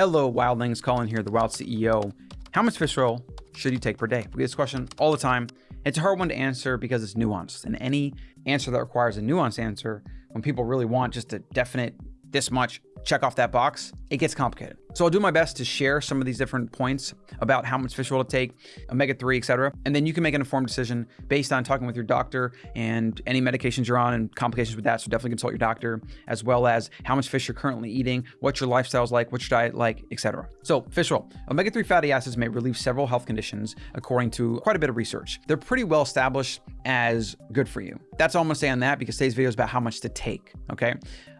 Hello, Wildlings. Colin here, the Wild CEO. How much fish oil should you take per day? We get this question all the time. It's a hard one to answer because it's nuanced. And any answer that requires a nuanced answer, when people really want just a definite this much, check off that box, it gets complicated. So I'll do my best to share some of these different points about how much fish oil to take, omega-3, etc. And then you can make an informed decision based on talking with your doctor and any medications you're on and complications with that. So definitely consult your doctor, as well as how much fish you're currently eating, what your lifestyle's like, what your diet like, etc. So fish oil. Omega-3 fatty acids may relieve several health conditions according to quite a bit of research. They're pretty well established as good for you. That's all I'm gonna say on that because today's video is about how much to take, okay?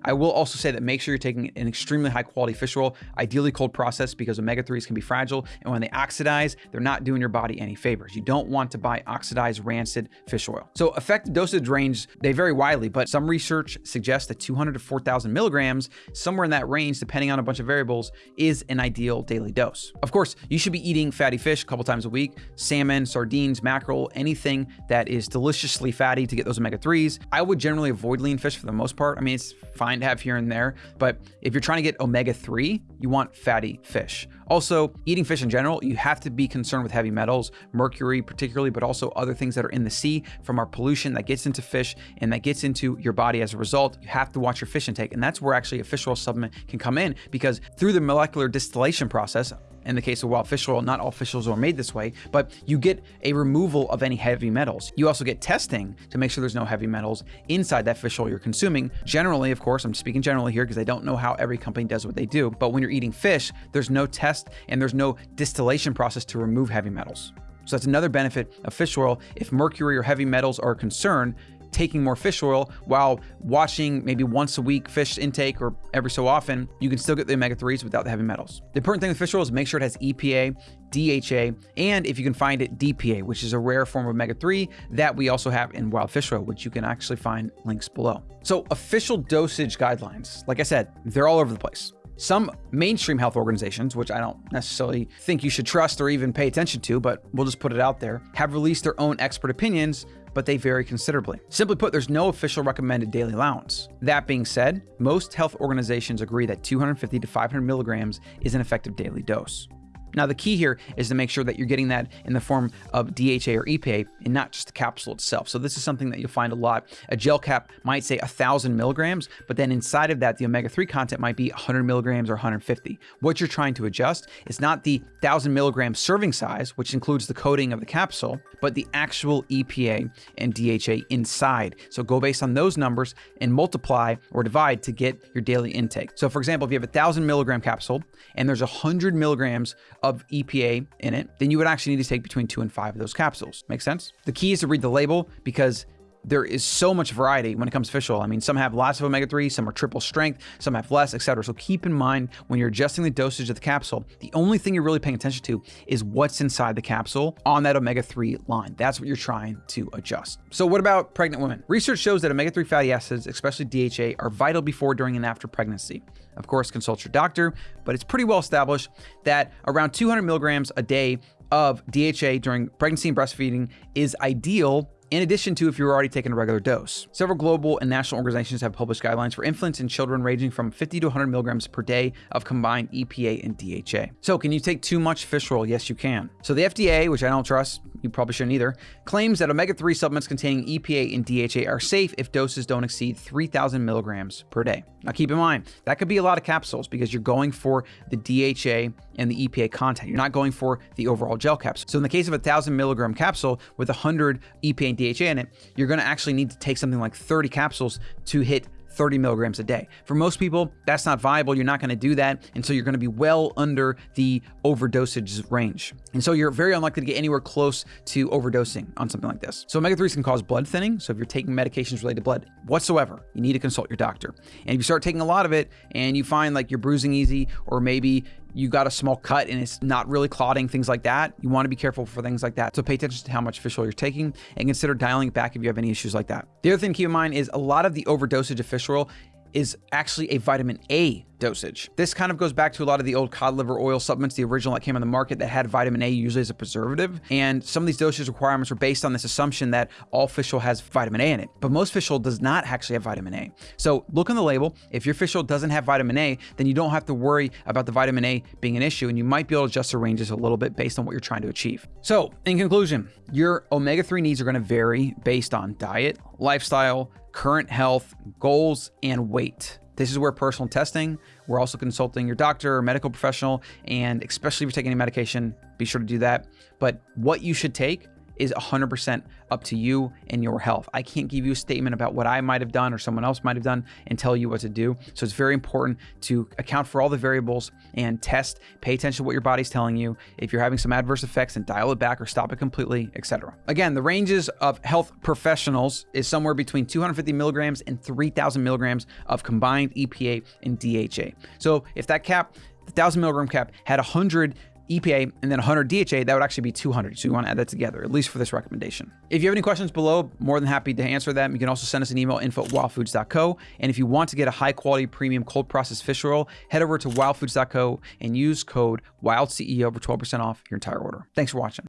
I will also say that make sure you're taking an extremely high quality fish oil, ideally cold processed because omega-3s can be fragile. And when they oxidize, they're not doing your body any favors. You don't want to buy oxidized rancid fish oil. So effective dosage range, they vary widely, but some research suggests that 200 to 4,000 milligrams, somewhere in that range, depending on a bunch of variables, is an ideal daily dose. Of course, you should be eating fatty fish a couple times a week, salmon, sardines, mackerel, anything that is deliciously fatty to get those omega-3s. I would generally avoid lean fish for the most part. I mean, it's fine fine to have here and there. But if you're trying to get omega-3, you want fatty fish. Also, eating fish in general, you have to be concerned with heavy metals, mercury particularly, but also other things that are in the sea from our pollution that gets into fish and that gets into your body as a result. You have to watch your fish intake. And that's where actually a fish oil supplement can come in because through the molecular distillation process, in the case of wild fish oil, not all fish oils are made this way, but you get a removal of any heavy metals. You also get testing to make sure there's no heavy metals inside that fish oil you're consuming. Generally, of course, I'm speaking generally here because I don't know how every company does what they do, but when you're eating fish, there's no test and there's no distillation process to remove heavy metals. So that's another benefit of fish oil. If mercury or heavy metals are a concern, taking more fish oil while watching maybe once a week fish intake or every so often, you can still get the omega-3s without the heavy metals. The important thing with fish oil is make sure it has EPA, DHA, and if you can find it, DPA, which is a rare form of omega-3 that we also have in wild fish oil, which you can actually find links below. So official dosage guidelines, like I said, they're all over the place. Some mainstream health organizations, which I don't necessarily think you should trust or even pay attention to, but we'll just put it out there, have released their own expert opinions but they vary considerably. Simply put, there's no official recommended daily allowance. That being said, most health organizations agree that 250 to 500 milligrams is an effective daily dose. Now, the key here is to make sure that you're getting that in the form of DHA or EPA and not just the capsule itself. So this is something that you'll find a lot. A gel cap might say 1,000 milligrams, but then inside of that, the omega-3 content might be 100 milligrams or 150. What you're trying to adjust is not the 1,000 milligram serving size, which includes the coating of the capsule, but the actual EPA and DHA inside. So go based on those numbers and multiply or divide to get your daily intake. So for example, if you have a 1,000 milligram capsule and there's 100 milligrams of EPA in it, then you would actually need to take between two and five of those capsules. Make sense? The key is to read the label because there is so much variety when it comes to fish oil. I mean, some have lots of omega-3, some are triple strength, some have less, etc. So keep in mind when you're adjusting the dosage of the capsule, the only thing you're really paying attention to is what's inside the capsule on that omega-3 line. That's what you're trying to adjust. So what about pregnant women? Research shows that omega-3 fatty acids, especially DHA, are vital before, during, and after pregnancy. Of course, consult your doctor, but it's pretty well established that around 200 milligrams a day of DHA during pregnancy and breastfeeding is ideal in addition to if you're already taking a regular dose. Several global and national organizations have published guidelines for infants and children ranging from 50 to 100 milligrams per day of combined EPA and DHA. So can you take too much fish oil? Yes, you can. So the FDA, which I don't trust, you probably shouldn't either, claims that omega-3 supplements containing EPA and DHA are safe if doses don't exceed 3,000 milligrams per day. Now keep in mind, that could be a lot of capsules because you're going for the DHA and the EPA content. You're not going for the overall gel caps. So in the case of a 1,000 milligram capsule with 100 EPA and DHA in it, you're going to actually need to take something like 30 capsules to hit 30 milligrams a day. For most people, that's not viable. You're not going to do that. And so you're going to be well under the overdosage range. And so you're very unlikely to get anywhere close to overdosing on something like this. So omega-3s can cause blood thinning. So if you're taking medications related to blood whatsoever, you need to consult your doctor. And if you start taking a lot of it and you find like you're bruising easy, or maybe you got a small cut and it's not really clotting, things like that, you want to be careful for things like that. So pay attention to how much fish oil you're taking and consider dialing it back if you have any issues like that. The other thing to keep in mind is a lot of the overdosage of fish oil is actually a vitamin A dosage. This kind of goes back to a lot of the old cod liver oil supplements, the original that came on the market that had vitamin A usually as a preservative. And some of these dosage requirements were based on this assumption that all fish oil has vitamin A in it. But most fish oil does not actually have vitamin A. So look on the label. If your fish oil doesn't have vitamin A, then you don't have to worry about the vitamin A being an issue and you might be able to adjust the ranges a little bit based on what you're trying to achieve. So in conclusion, your omega-3 needs are going to vary based on diet, lifestyle, current health, goals, and weight. This is where personal testing, we're also consulting your doctor or medical professional, and especially if you're taking any medication, be sure to do that. But what you should take is 100% up to you and your health. I can't give you a statement about what I might have done or someone else might have done and tell you what to do. So it's very important to account for all the variables and test, pay attention to what your body's telling you. If you're having some adverse effects and dial it back or stop it completely, etc. Again, the ranges of health professionals is somewhere between 250 milligrams and 3000 milligrams of combined EPA and DHA. So if that cap, the 1000 milligram cap had 100 EPA, and then 100 DHA, that would actually be 200. So you want to add that together, at least for this recommendation. If you have any questions below, more than happy to answer them. You can also send us an email, info at wildfoods.co. And if you want to get a high quality premium cold processed fish oil, head over to wildfoods.co and use code WILDCEO for 12% off your entire order. Thanks for watching.